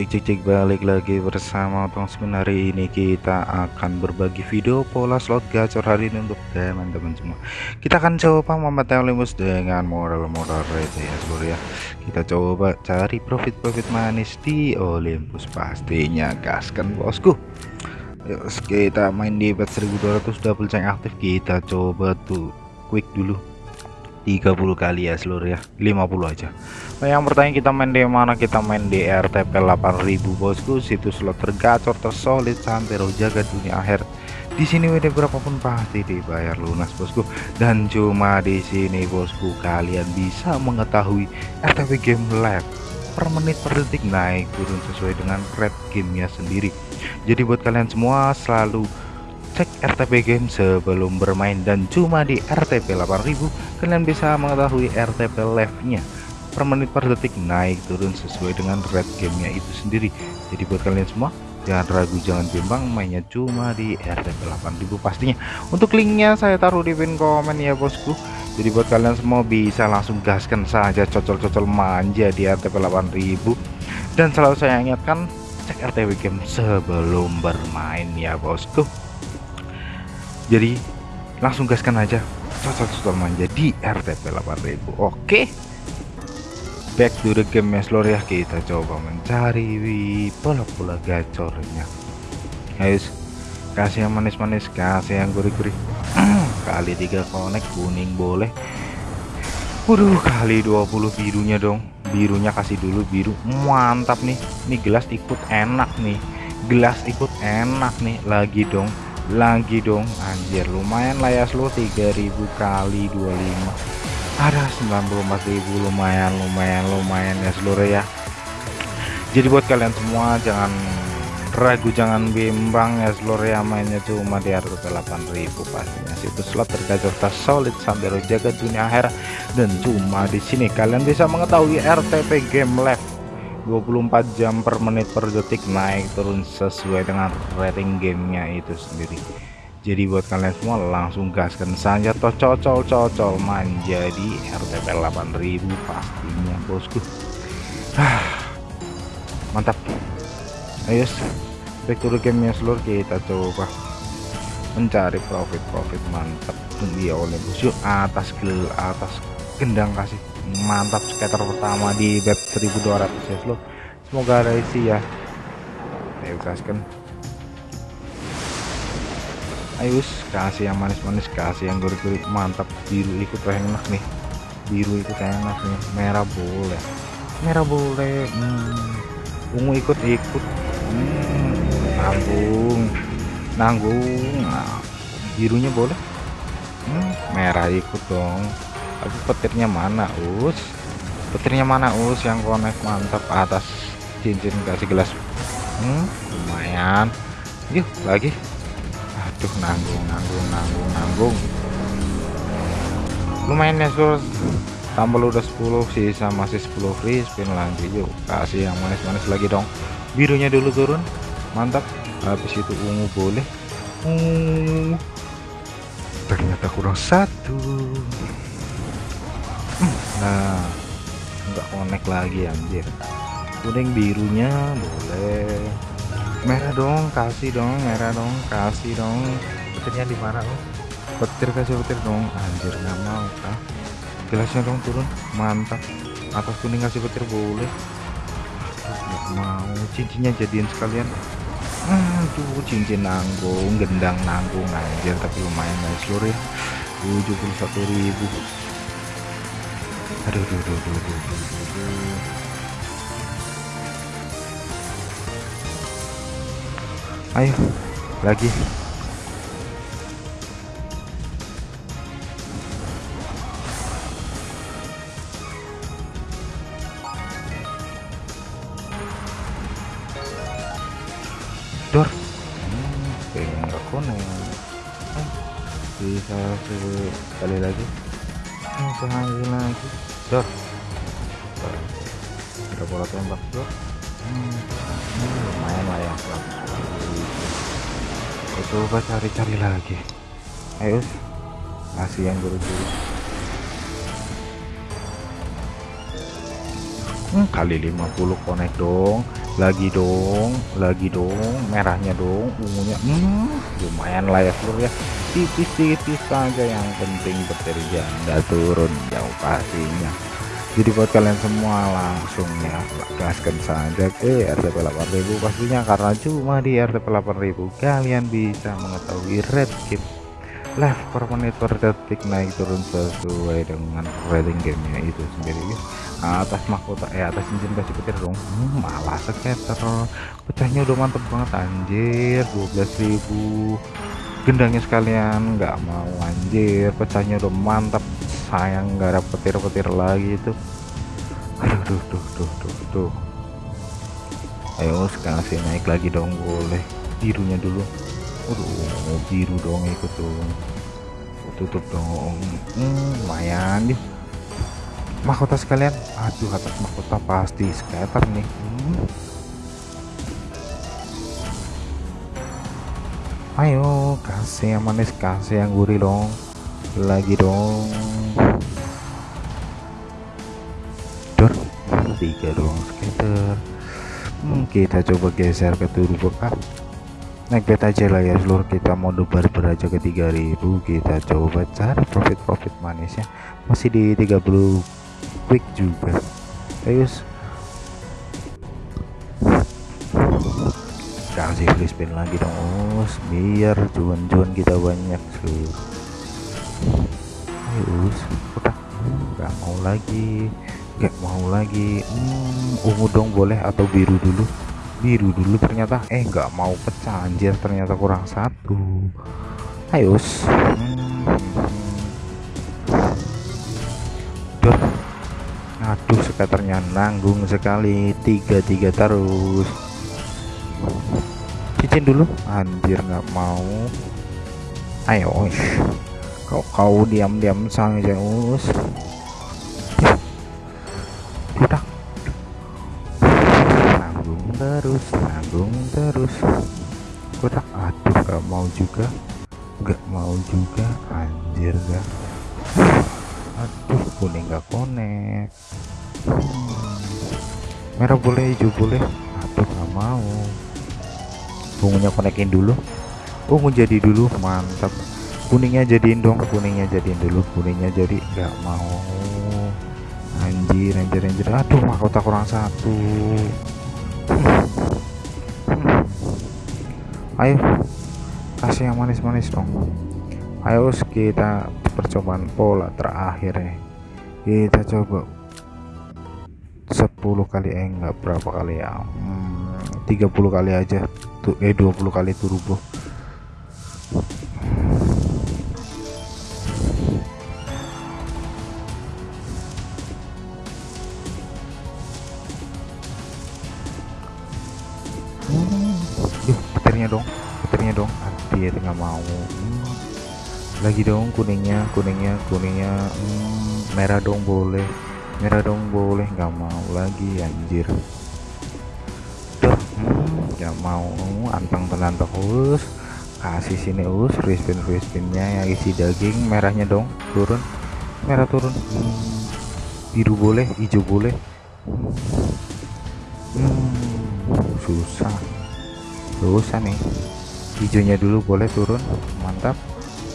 cek cek cek balik lagi bersama Bang Spin hari ini kita akan berbagi video pola slot gacor hari ini untuk teman-teman semua. Kita akan coba memetai Olympus dengan modal-modal receh ya seluruh ya. Kita coba cari profit-profit manis di Olympus pastinya gaskan bosku. Yuk, kita main di bet 1200 double check aktif. Kita coba tuh quick dulu 30 kali ya seluruh ya? 50 aja. Nah, yang bertanya kita main di mana? Kita main di RTP 8000 bosku. Situs slot tergacor tersolid santero jaga dunia akhir. Di sini WD berapapun pasti dibayar lunas bosku. Dan cuma di sini bosku kalian bisa mengetahui RTP game live per menit per detik naik turun sesuai dengan rate gamenya sendiri. Jadi buat kalian semua selalu cek RTP game sebelum bermain dan cuma di RTP 8000 kalian bisa mengetahui RTP live nya per menit per detik naik turun sesuai dengan rate gamenya itu sendiri. Jadi buat kalian semua jangan ragu jangan bimbang mainnya cuma di RTP 8000 pastinya. Untuk linknya saya taruh di pin komen ya bosku. Jadi buat kalian semua bisa langsung gaskan saja cocol-cocol manja di RTP 8000 dan selalu saya ingatkan cek RTP game sebelum bermain ya bosku jadi langsung gaskan aja. Cocok-cocok manja di RTP 8000 oke. Back to the game ya ya. Kita coba mencari pola-pola gacornya. Ayo kasih yang manis-manis kasih yang gurih-gurih. Kali tiga konek kuning boleh. Waduh kali 20 birunya dong. Birunya kasih dulu biru. Mantap nih. Ini gelas ikut enak nih. Gelas ikut enak nih. Lagi dong lagi dong anjir lumayan lah ya slow 3000 kali 25 ada 94.000 lumayan lumayan lumayan ya seluruh ya. Jadi buat kalian semua jangan ragu jangan bimbang ya seluruh ya mainnya cuma di harga 8000 pastinya. Situs slot tergacor solid sampai jaga dunia akhir dan cuma di sini kalian bisa mengetahui RTP game live 24 jam per menit per detik naik turun sesuai dengan rating gamenya itu sendiri. Jadi buat kalian semua langsung gaskan saja. Toh cocol cocol menjadi RTP 8000 pastinya bosku. Ah, mantap. Ayo back to the gamenya seluruh kita coba mencari profit-profit mantap. Di oleh yuk atas gel atas gendang kasih mantap skater pertama di bet 1200 ya lo semoga ada isi ya. Ayo gaskan. Ayo kasih yang manis-manis kasih yang gurih-gurih mantap biru ikut enak nih. Biru ikut enak nih. Merah boleh. Merah boleh hmm. ungu ikut-ikut. Hmm. nanggung. Nanggung. Nah, birunya boleh. Hmm. merah ikut dong tapi petirnya mana us? Petirnya mana us yang konek mantap atas cincin kasih gelas? Hmm, lumayan. Yuk lagi. Aduh nanggung nanggung nanggung nanggung. Lumayan ya sur tambah udah 10 sisa masih 10 free spin lagi. Yuk kasih yang manis-manis lagi dong. Birunya dulu turun mantap. Habis itu ungu boleh. Uh, ternyata kurang satu nah enggak connect lagi anjir. Kuning birunya boleh. Merah dong kasih dong merah dong kasih dong. Petirnya di mana oh petir kasih petir dong. Anjir nggak mau ah gelasnya dong turun. Mantap. Atas kuning kasih petir boleh. Nggak mau. Cincinnya jadiin sekalian. Aduh cincin nanggung gendang nanggung anjir. Tapi lumayan guys. Seluruh ya 71.000 aduh aduh aduh aduh aduh, aduh, aduh. ayo lagi. Dor. Hmm, pengen nggak konek bisa sekali lagi. Sekali lagi dor ada bola tembak dor hmm, lumayan lah ya. Coba cari-cari lagi. Ayo. Kasih yang buru-buru hmm, kali 50 konek dong lagi dong lagi dong merahnya dong ungunya. Hmm, lumayan lah ya seluruh ya. Tipis-tipis saja yang penting petir janda turun jauh pastinya. Jadi buat kalian semua langsung ya gaskan saja ke RTP 8000 pastinya. Karena cuma di RTP 8000 kalian bisa mengetahui red live per menit per detik naik turun sesuai dengan rating gamenya itu sendiri. Ya. atas mahkota eh atas cincin kasih petir dong. Hmm, malah sekitar pecahnya udah mantep banget anjir. 12.000 gendangnya sekalian nggak mau anjir. Pecahnya udah mantap sayang nggak ada petir-petir lagi itu. Aduh duh duh duh duh duh ayo sekarang naik lagi dong boleh. Birunya dulu Aduh, biru dong ikut tuh. Tutup dong. Hmm, lumayan nih. Mahkota sekalian. Aduh, atas mahkota pasti scatter nih. Hmm. Ayo, kasih yang manis, kasih yang gurih dong. Lagi dong. Dor, tiga dong scatter. Hmm, kita coba geser ke turbo kah naik bet aja lah ya seluruh kita mode barber aja ke 3000 kita coba cari profit-profit manisnya. Masih di 30 quick juga. Ayo kasih free spin lagi dong us. Biar cuan-cuan kita banyak seluruh ayo udah nggak mau lagi. Nggak mau lagi. Hmm, ungu dong boleh atau biru dulu biru dulu ternyata. Eh nggak mau pecah anjir. Ternyata kurang satu. Ayo hmm. Duh. aduh skaternya nanggung sekali. Tiga tiga terus. Cincin dulu. Anjir nggak mau. Ayo kau kau diam-diam saja us nanggung terus. Kotak aduh gak mau juga. Gak mau juga anjir gak. Aduh kuning gak konek hmm. merah boleh hijau boleh. Aduh gak mau. Ungunya konekin dulu. Ungu jadi dulu mantap. Kuningnya jadiin dong kuningnya jadiin dulu kuningnya jadi gak mau. Anjir anjir anjir. Aduh mahkota kurang satu ayo kasih yang manis-manis dong. Ayo kita percobaan pola terakhir nih kita coba 10 kali eh enggak berapa kali ya? Hmm, 30 kali aja. Tuh eh 20 kali turbo petirnya dong petirnya dong. Anjir nggak mau. Hmm. lagi dong kuningnya kuningnya kuningnya. Hmm, merah dong boleh. Merah dong boleh nggak mau lagi anjir. Tuh hmm, nggak mau. Antang tenan terus. Kasih sini us free spin free spinnya yang isi daging. Merahnya dong turun. Merah turun. Hmm, biru boleh hijau boleh. Hmm, susah susah nih. Hijaunya dulu boleh turun. Mantap.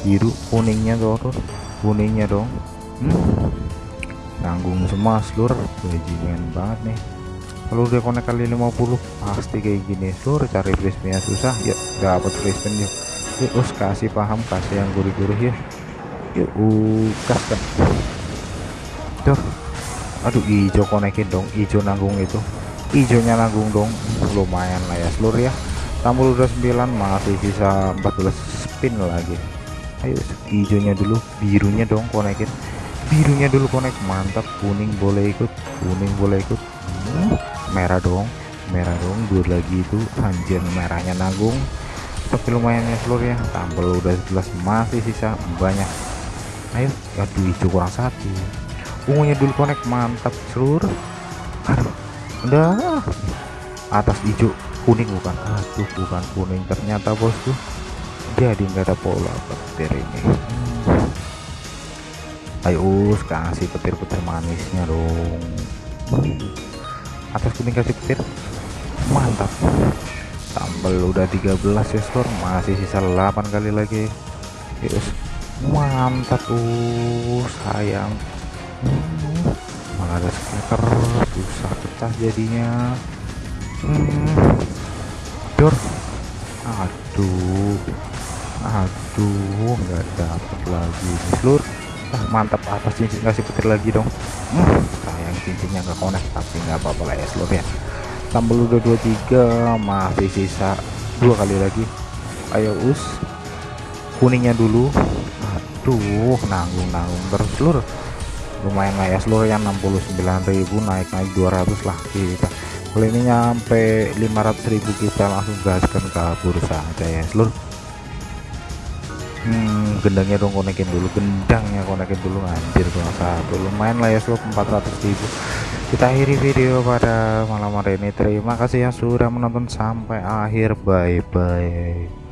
Biru kuningnya turun. Kuningnya dong. Hmm. nanggung semua seluruh bajingan banget nih. Kalau udah konek kali 50 pasti kayak gini. Seluruh cari free susah. Ya dapat spin yuk yuk us kasih paham kasih yang gurih-gurih ya. Yuk ukas kan tuh aduh hijau konekin dong. Hijau nanggung itu. Hijaunya nanggung dong. Lumayan lah ya seluruh ya tampil udah 9 masih sisa 14 spin lagi. Ayo hijaunya dulu birunya dong konekin. Birunya dulu konek mantap kuning boleh ikut kuning boleh ikut. Hmm, merah dong merah dong dua lagi itu anjir merahnya nanggung. Tapi lumayan ya seluruh ya. Tampil udah 11 masih sisa banyak. Ayo aduh hijau kurang satu. Ungunya dulu konek mantap seluruh aduh udah atas hijau kuning bukan? Aduh bukan kuning. Ternyata bosku jadi nggak ada pola petir ini. Hmm. ayo kasih petir-petir manisnya dong. Atas kuning kasih petir. Mantap. Tambal udah 13 ya seluruh masih sisa 8 kali lagi. Yes mantap uh sayang. Hmm, malah ada scatter susah pecah jadinya. Hmm, aduh. Aduh nggak dapet lagi. Seluruh ah, mantap atas cincin kasih petir lagi dong. Hmm, sayang cincinnya nggak connect tapi nggak apa-apa lah ya seluruh ya. Tambah udah 23 masih sisa dua kali lagi. Ayo us. Kuningnya dulu. Aduh nanggung-nanggung terus seluruh lumayan lah ya seluruh yang 69.000 naik naik 200 lah kita kalau ini nyampe 500.000 kita langsung gaskan ke bursa aja ya seluruh hmm, gendangnya dong konekin dulu gendangnya konekin dulu anjir kalau satu. Lumayan lah ya seluruh 400.000 kita akhiri video pada malam hari ini. Terima kasih yang sudah menonton sampai akhir. Bye bye